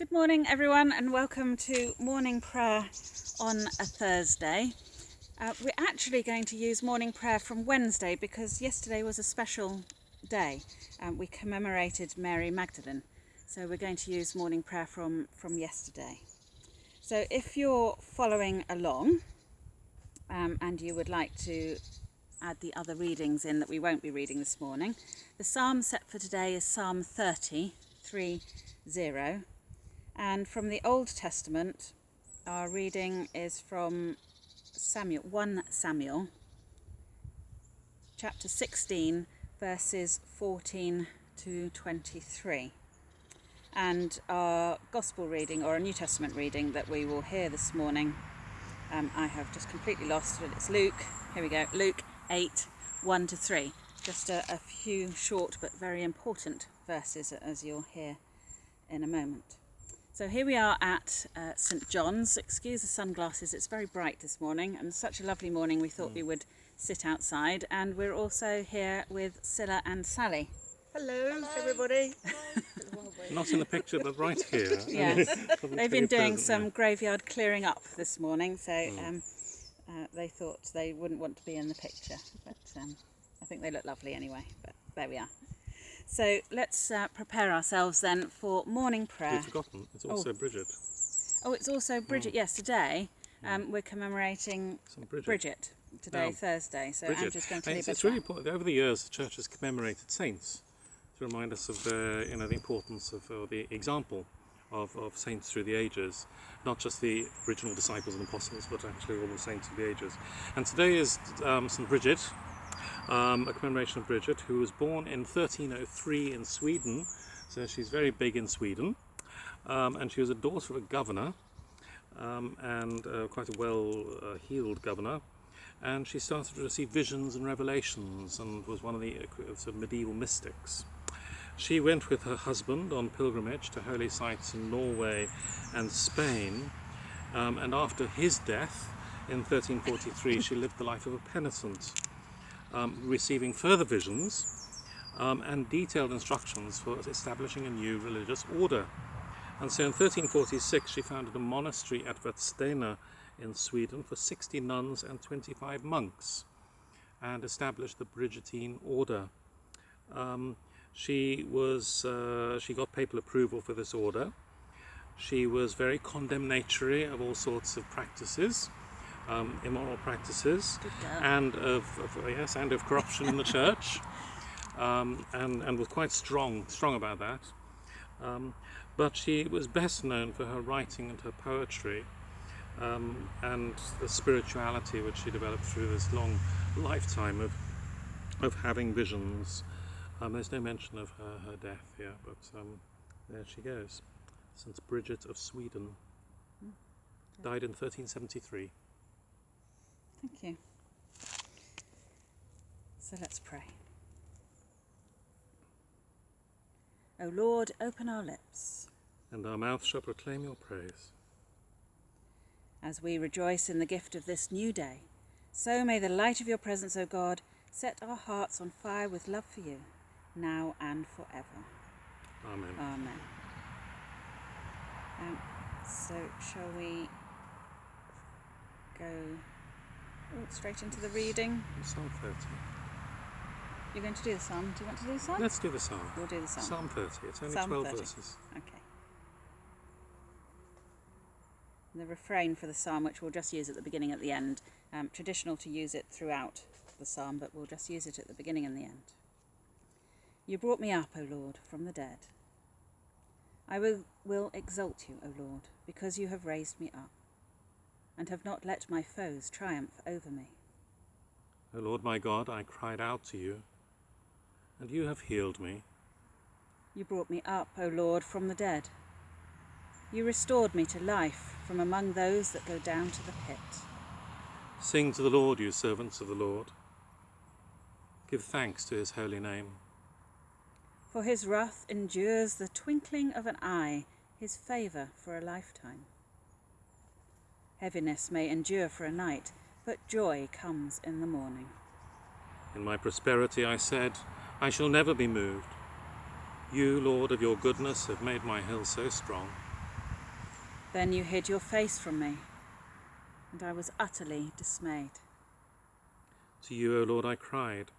Good morning, everyone, and welcome to morning prayer on a Thursday. Uh, we're actually going to use morning prayer from Wednesday because yesterday was a special day. Um, we commemorated Mary Magdalene, so we're going to use morning prayer from, from yesterday. So if you're following along um, and you would like to add the other readings in that we won't be reading this morning, the psalm set for today is Psalm 30, 3, 0. And from the Old Testament, our reading is from Samuel, 1 Samuel, chapter 16, verses 14 to 23. And our Gospel reading, or a New Testament reading that we will hear this morning, um, I have just completely lost it. It's Luke, here we go, Luke 8, 1 to 3. Just a, a few short but very important verses as you'll hear in a moment. So here we are at uh, St John's. Excuse the sunglasses, it's very bright this morning and such a lovely morning we thought mm. we would sit outside and we're also here with Scylla and Sally. Hello, Hello. everybody. Not in the picture but right here. yes, they've been doing some graveyard clearing up this morning so mm. um, uh, they thought they wouldn't want to be in the picture but um, I think they look lovely anyway but there we are. So let's uh, prepare ourselves then for morning prayer. We've forgotten, it's also oh. Bridget. Oh, it's also Bridget, mm. yes, today um, mm. we're commemorating Bridget. Bridget. today, Thursday, so Bridget. Andrew's going to leave it's, it's really important. Over the years, the Church has commemorated saints to remind us of the, you know, the importance of the example of, of saints through the ages, not just the original disciples and apostles, but actually all the saints of the ages. And today is um, St. Bridget, um, a commemoration of Bridget, who was born in 1303 in Sweden, so she's very big in Sweden, um, and she was a daughter of a governor, um, and uh, quite a well-heeled uh, governor, and she started to receive visions and revelations, and was one of the uh, sort of medieval mystics. She went with her husband on pilgrimage to holy sites in Norway and Spain, um, and after his death in 1343 she lived the life of a penitent um, receiving further visions um, and detailed instructions for establishing a new religious order. And so in 1346 she founded a monastery at Vadstena in Sweden for 60 nuns and 25 monks and established the Brigittine order. Um, she was uh, she got papal approval for this order. She was very condemnatory of all sorts of practices um, immoral practices and of, of, yes and of corruption in the church. Um, and and was quite strong strong about that. Um, but she was best known for her writing and her poetry um, and the spirituality which she developed through this long lifetime of of having visions. Um, there's no mention of her, her death here but um, there she goes St. Bridget of Sweden. Hmm. died in 1373 Thank you. So let's pray. O Lord, open our lips. And our mouth shall proclaim your praise. As we rejoice in the gift of this new day, so may the light of your presence, O God, set our hearts on fire with love for you, now and forever. Amen. Amen. Um, so shall we go straight into the reading. Psalm 30. You're going to do the psalm. Do you want to do the psalm? Let's do the psalm. We'll do the psalm. Psalm 30. It's only psalm 12 30. verses. Okay. the refrain for the psalm, which we'll just use at the beginning at the end. Um, traditional to use it throughout the psalm, but we'll just use it at the beginning and the end. You brought me up, O Lord, from the dead. I will, will exalt you, O Lord, because you have raised me up and have not let my foes triumph over me. O Lord my God, I cried out to you, and you have healed me. You brought me up, O Lord, from the dead. You restored me to life from among those that go down to the pit. Sing to the Lord, you servants of the Lord. Give thanks to his holy name. For his wrath endures the twinkling of an eye, his favour for a lifetime. Heaviness may endure for a night, but joy comes in the morning. In my prosperity I said, I shall never be moved. You, Lord, of your goodness have made my hill so strong. Then you hid your face from me, and I was utterly dismayed. To you, O Lord, I cried.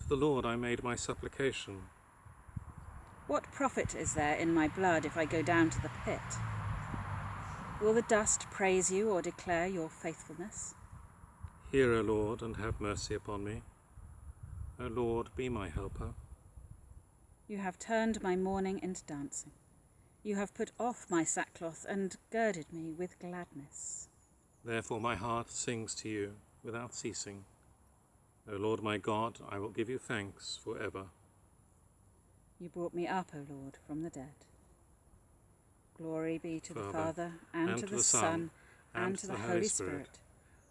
To the Lord I made my supplication. What profit is there in my blood if I go down to the pit? Will the dust praise you or declare your faithfulness? Hear, O Lord, and have mercy upon me. O Lord, be my helper. You have turned my mourning into dancing. You have put off my sackcloth and girded me with gladness. Therefore my heart sings to you without ceasing. O Lord my God, I will give you thanks for ever. You brought me up, O Lord, from the dead. Glory be to the Father, Father, and, to, the, Son, and, to the Holy Spirit,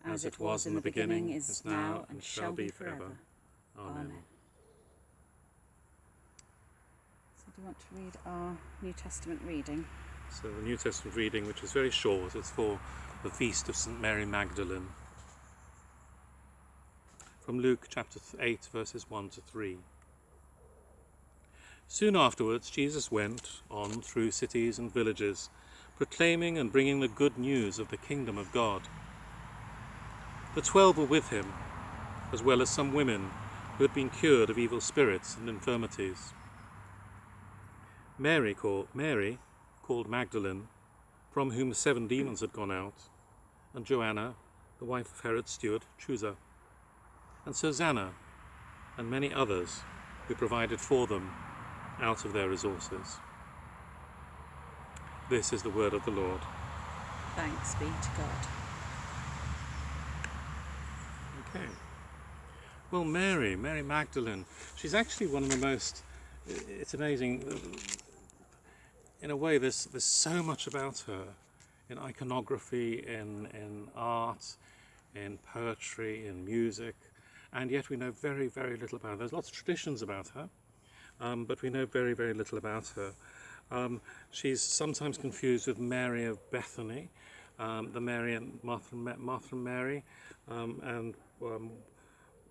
as it was in the beginning, is now, and shall be forever. Amen. Amen. So, do you want to read our New Testament reading? So the New Testament reading, which is very short, it's for the feast of St Mary Magdalene. From Luke chapter 8, verses 1 to 3. Soon afterwards, Jesus went on through cities and villages, proclaiming and bringing the good news of the kingdom of God. The twelve were with him, as well as some women who had been cured of evil spirits and infirmities. Mary called, Mary, called Magdalene, from whom seven demons had gone out, and Joanna, the wife of Herod's steward, Chuza, and Susanna, and many others who provided for them out of their resources. This is the word of the Lord. Thanks be to God. Okay. Well, Mary, Mary Magdalene, she's actually one of the most. It's amazing. In a way, there's there's so much about her, in iconography, in in art, in poetry, in music, and yet we know very very little about her. There's lots of traditions about her, um, but we know very very little about her. Um, she's sometimes confused with Mary of Bethany, um, the Mary and Martha, Martha and Mary, um, and um,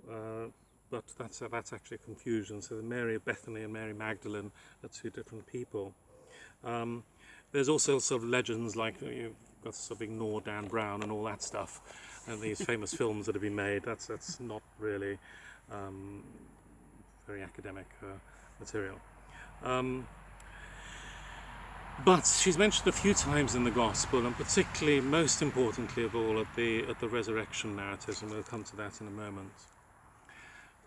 uh, but that's uh, that's actually a confusion. So the Mary of Bethany and Mary Magdalene are two different people. Um, there's also sort of legends like you've got to sort of ignore Dan Brown and all that stuff, and these famous films that have been made. That's that's not really um, very academic uh, material. Um, but she's mentioned a few times in the Gospel, and particularly, most importantly of all, at the at the resurrection narratives, and we'll come to that in a moment.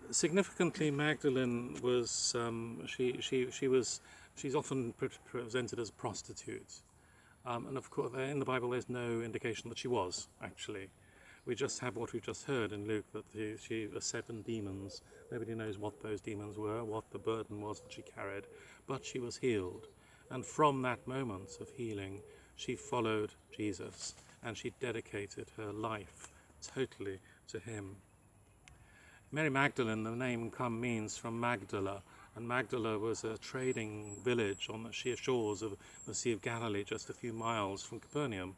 Significantly, Magdalene was um, she she she was she's often pre- presented as a prostitute, um, and of course, in the Bible, there's no indication that she was actually. We just have what we've just heard in Luke that the, she was seven demons. Nobody knows what those demons were, what the burden was that she carried, but she was healed. And from that moment of healing, she followed Jesus and she dedicated her life totally to him. Mary Magdalene, the name come means from Magdala, and Magdala was a trading village on the sheer shores of the Sea of Galilee, just a few miles from Capernaum.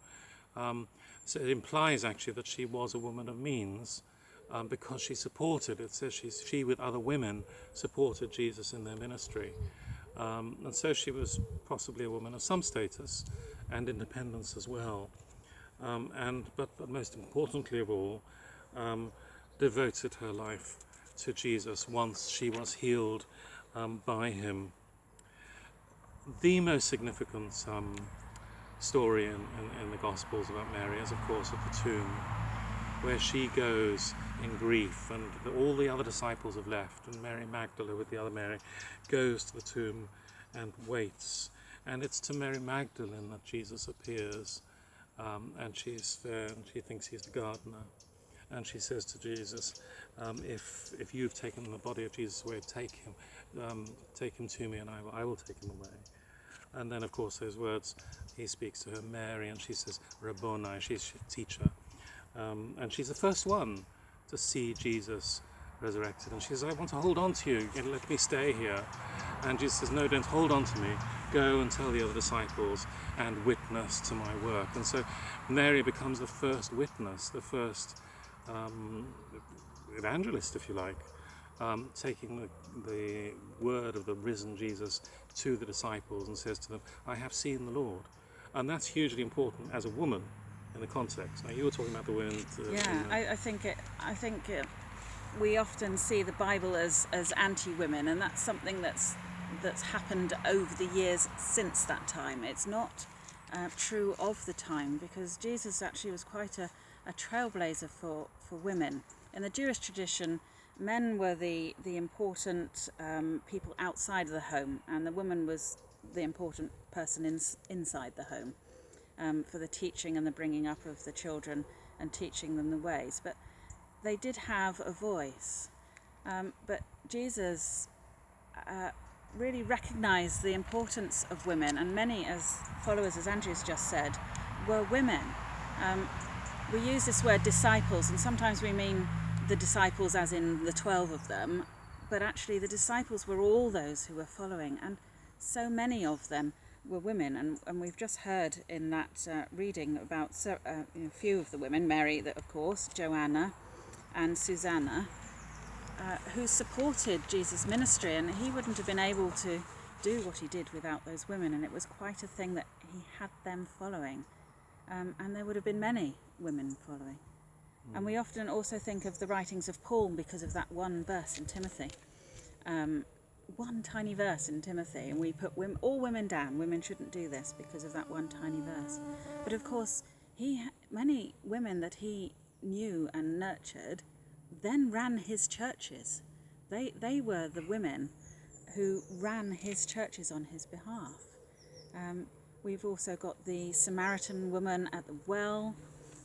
Um, so it implies actually that she was a woman of means um, because she supported, it says she's, she with other women supported Jesus in their ministry. Um, and so she was possibly a woman of some status and independence as well. Um, and but, but most importantly of all, um, devoted her life to Jesus once she was healed um, by him. The most significant um, story in, in, in the Gospels about Mary is, of course, at the tomb, where she goes in grief, and the, all the other disciples have left, and Mary Magdalene with the other Mary goes to the tomb and waits. And it's to Mary Magdalene that Jesus appears, um, and she's there, and she thinks he's the gardener. And she says to Jesus, um, if, if you've taken the body of Jesus away, take him, um, take him to me, and I will, I will take him away. And then, of course, those words, he speaks to her, Mary, and she says, Rabboni, she's teacher. Um, and she's the first one to see Jesus resurrected. And she says, I want to hold on to you, let me stay here. And Jesus says, No, don't hold on to me. Go and tell the other disciples and witness to my work. And so Mary becomes the first witness, the first um, evangelist, if you like, um, taking the, the word of the risen Jesus to the disciples and says to them, I have seen the Lord. and that's hugely important as a woman in the context. Now you were talking about the women. Uh, Yeah, I, I think it. I think it, we often see the Bible as as anti-women, and that's something that's that's happened over the years since that time. It's not uh, true of the time because Jesus actually was quite a, a trailblazer for for women. In the Jewish tradition, men were the the important um, people outside the home, and the woman was the important person in, inside the home um, for the teaching and the bringing up of the children and teaching them the ways. But they did have a voice. Um, but Jesus uh, really recognized the importance of women, and many, as followers, as Andrew's just said, were women. Um, we use this word disciples, and sometimes we mean the disciples as in the 12 of them, but actually the disciples were all those who were following, and so many of them were women. And, and we've just heard in that uh, reading about so, uh, a few of the women Mary, that of course, Joanna, and Susanna, uh, who supported Jesus' ministry, and he wouldn't have been able to do what he did without those women, and it was quite a thing that he had them following. Um, and there would have been many women following. And we often also think of the writings of Paul because of that one verse in Timothy. Um, one tiny verse in Timothy, and we put women, all women down. Women shouldn't do this because of that one tiny verse. But of course, he many women that he knew and nurtured then ran his churches. They they were the women who ran his churches on his behalf. Um, we've also got the Samaritan woman at the well,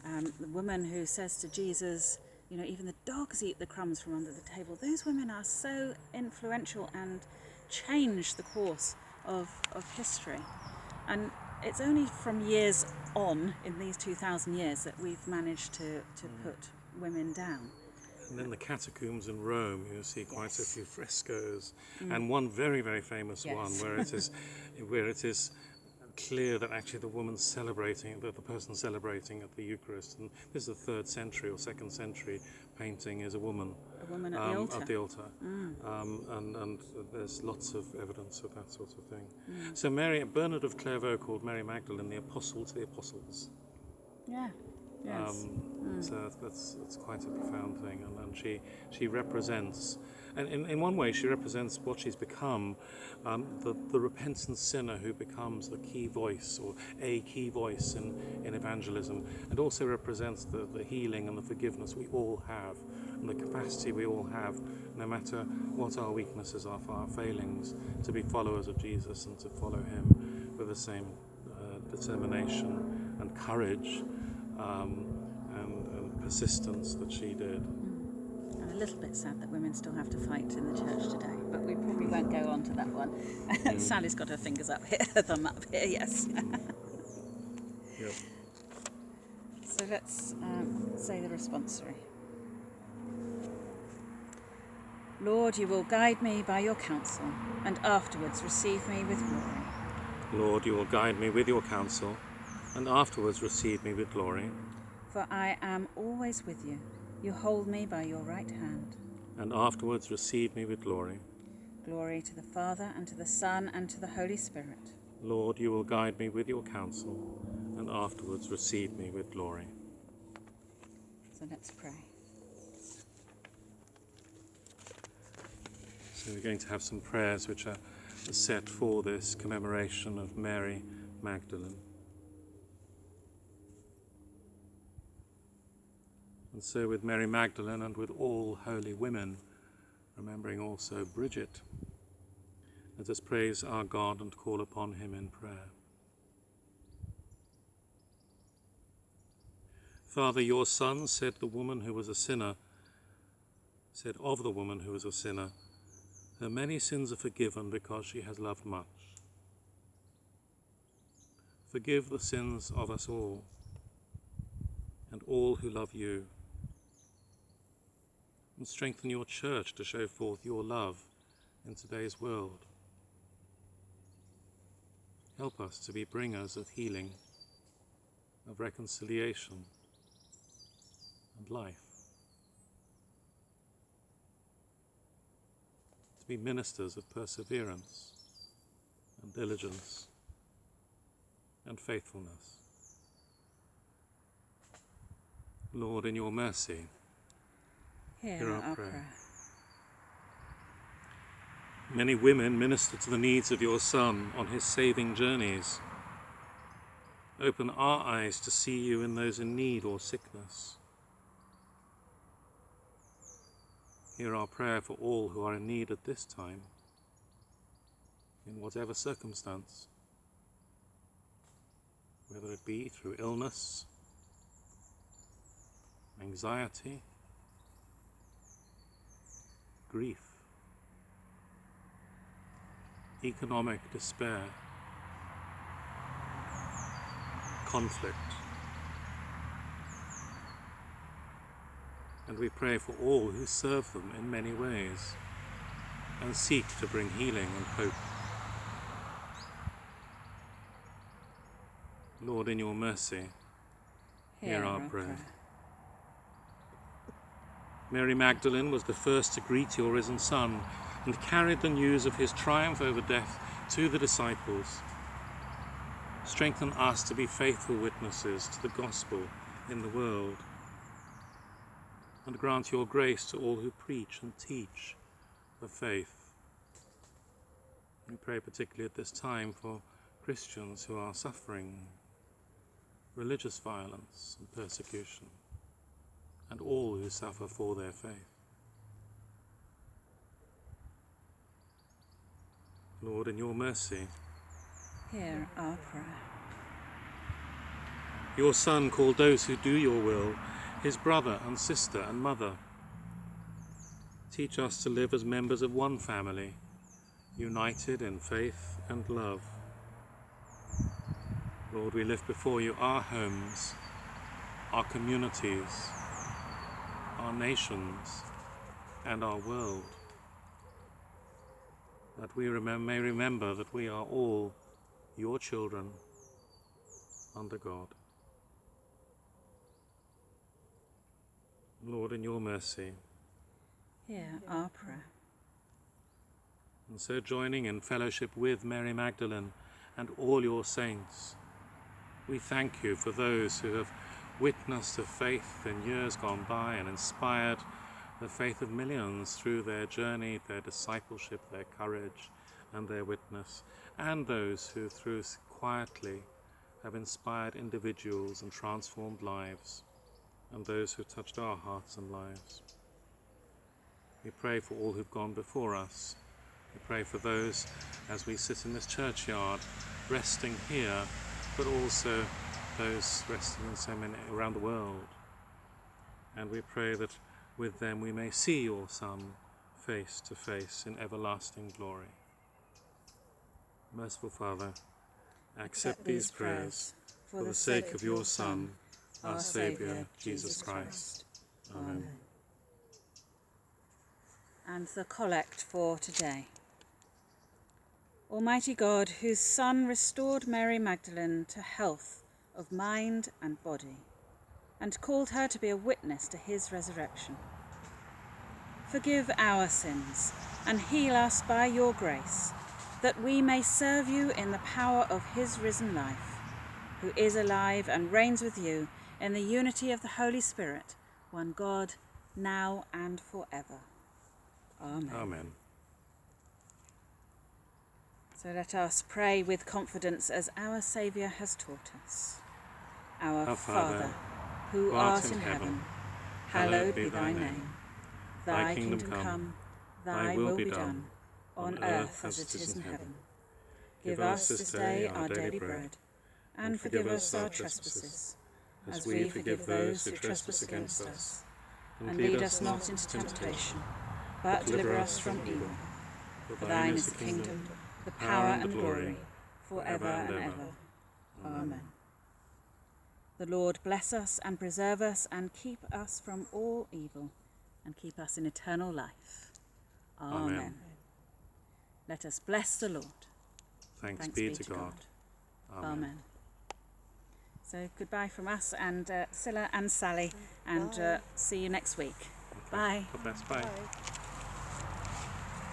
um, the woman who says to Jesus, you know, even the dogs eat the crumbs from under the table. Those women are so influential and change the course of, of history. And it's only from years on, in these 2,000 years, that we've managed to, to put women down. And then the catacombs in Rome, you see quite a few frescoes, Mm. and one very, very famous one where it is, where it is clear that actually the woman's celebrating, that the person celebrating at the Eucharist, and this is a third century or second century painting, is a woman A woman at um, the altar. Mm. At the altar. Um, and, and there's lots of evidence of that sort of thing. Mm. So Mary, Bernard of Clairvaux called Mary Magdalene the apostle to the apostles. yeah. Yes. Um, So that's, that's, that's quite a profound thing, and, and she she represents, and in, in one way she represents what she's become, um, the the repentant sinner who becomes the key voice or a key voice in, in evangelism, and also represents the, the healing and the forgiveness we all have, and the capacity we all have, no matter what our weaknesses are, for our failings, to be followers of Jesus and to follow Him with the same uh, determination and courage um, and, and persistence that she did. I'm a little bit sad that women still have to fight in the church today, but we probably won't go on to that one. Sally's got her fingers up here, her thumb up here, yes. Yep. so let's um, say the responsory. Lord, you will guide me by your counsel, and afterwards receive me with glory. Lord, you will guide me with your counsel, and afterwards receive me with glory, For I am always with you. You hold me by your right hand. and afterwards receive me with glory. Glory to the Father, and to the Son, and to the Holy Spirit. Lord, you will guide me with your counsel, and afterwards receive me with glory. So let's pray. So we're going to have some prayers which are set for this commemoration of Mary Magdalene. And so, with Mary Magdalene and with all holy women, remembering also Bridget, let us praise our God and call upon him in prayer. Father, your Son said the woman who was a sinner, said of the woman who was a sinner, her many sins are forgiven because she has loved much. Forgive the sins of us all and all who love you. And strengthen your church to show forth your love in today's world. Help us to be bringers of healing, of reconciliation, and life. To be ministers of perseverance and diligence and faithfulness. Lord, in your mercy, Hear, our prayer. many women minister to the needs of your Son on his saving journeys. Open our eyes to see you in those in need or sickness. Hear our prayer for all who are in need at this time, in whatever circumstance, whether it be through illness, anxiety, grief, economic despair, conflict. And we pray for all who serve them in many ways and seek to bring healing and hope. Lord, in your mercy, Hear our prayer. Mary Magdalene was the first to greet your risen Son and carried the news of his triumph over death to the disciples. Strengthen us to be faithful witnesses to the gospel in the world. And grant your grace to all who preach and teach the faith. We pray particularly at this time for Christians who are suffering religious violence and persecution, and all who suffer for their faith. Lord, in your mercy, Hear our prayer. your Son called those who do your will his brother and sister and mother. Teach us to live as members of one family, united in faith and love. Lord, we lift before you our homes, our communities, our nations, and our world. That we remem- may remember that we are all your children under God. Lord, in your mercy, Hear our prayer. and so joining in fellowship with Mary Magdalene and all your saints, we thank you for those who have witnessed the faith in years gone by and inspired the faith of millions through their journey, their discipleship, their courage, and their witness, and those who, through quietly, have inspired individuals and transformed lives, and those who touched our hearts and lives. We pray for all who've gone before us. We pray for those as we sit in this churchyard, resting here, but also those resting in so many around the world. And we pray that with them we may see your Son face to face in everlasting glory. Merciful Father, accept these prayers for the sake of your Son, our Saviour, Jesus Christ. Amen. And the collect for today. Almighty God, whose Son restored Mary Magdalene to health of mind and body, and called her to be a witness to his resurrection. Forgive our sins and heal us by your grace, that we may serve you in the power of his risen life, who is alive and reigns with you in the unity of the Holy Spirit, one God, now and forever. Amen. Amen. So let us pray with confidence as our Saviour has taught us. Our, Father, who art in heaven, hallowed be thy name. Thy kingdom come, come, thy will be done, on earth as it is in heaven. Give us this day our daily bread, and forgive us our trespasses, as we forgive those who trespass against us. And lead us not into temptation, but deliver us from evil. For thine is the kingdom, the power and glory, for ever and ever. Amen. The Lord bless us and preserve us and keep us from all evil and keep us in eternal life. Amen. Amen. Let us bless the Lord. Thanks, Thanks be, to God. Amen. So goodbye from us and uh, Scylla and Sally, and uh, see you next week. Bye. God bless. Bye. Bye.